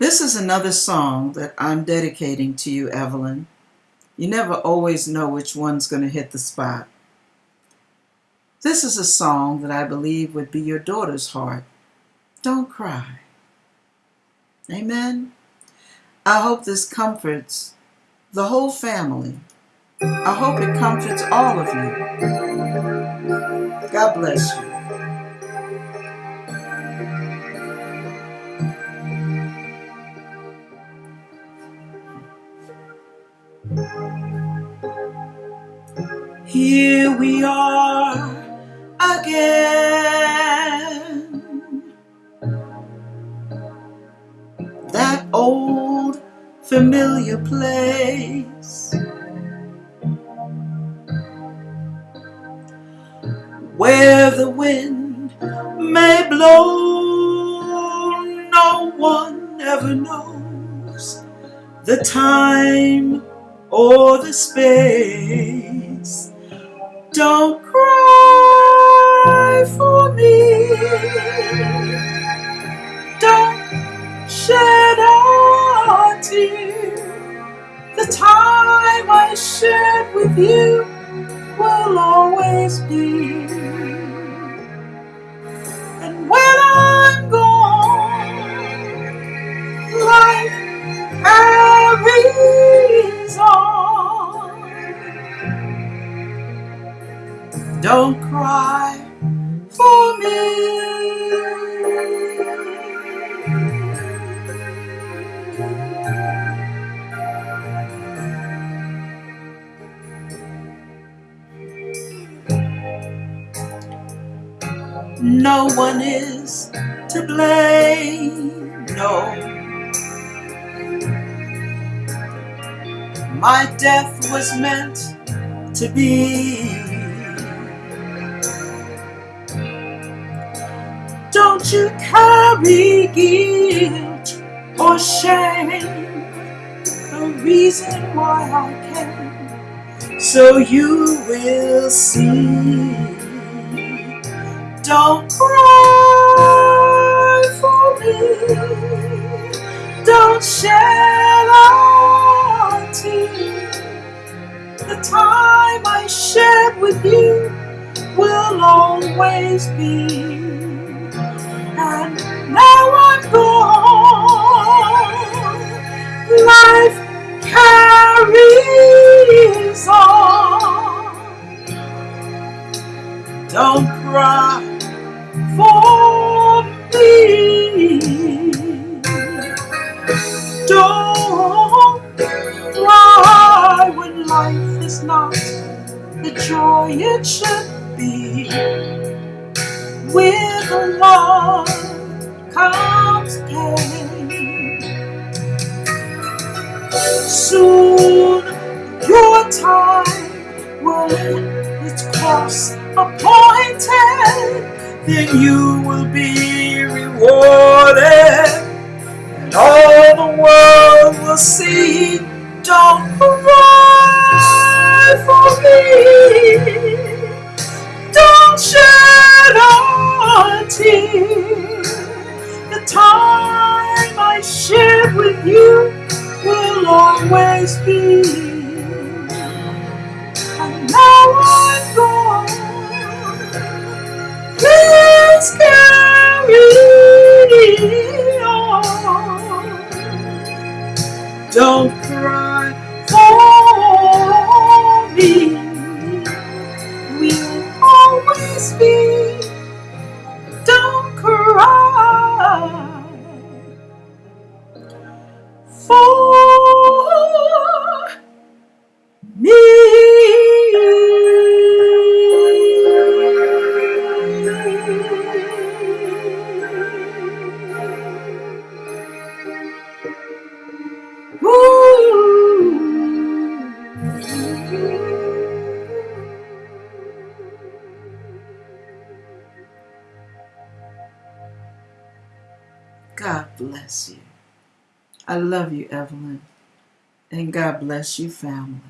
This is another song that I'm dedicating to you, Evelyn. You never always know which one's going to hit the spot. This is a song that I believe would be your daughter's heart. Don't cry. Amen. I hope this comforts the whole family. I hope it comforts all of you. God bless you. Here we are again. That old familiar place where the wind may blow, no one ever knows the time or the space. Don't cry for me. Don't shed a tear. The time I shared with you will always be. And when I'm gone, life carries Don't cry for me. No one is to blame, no. My death was meant to be. You carry guilt or shame. The reason why I came, so you will see. Don't cry for me. Don't shed a tear. The time I shared with you will always be. Now I'm gone. Life carries on. Don't cry for me. Don't cry when life is not the joy it should be. With love its cross appointed, then you will be rewarded, and all the world will see. Don't cry for me. Don't shed a tear. The time I shared with you will always be. God bless you. I love you, Evelyn. And God bless you, family.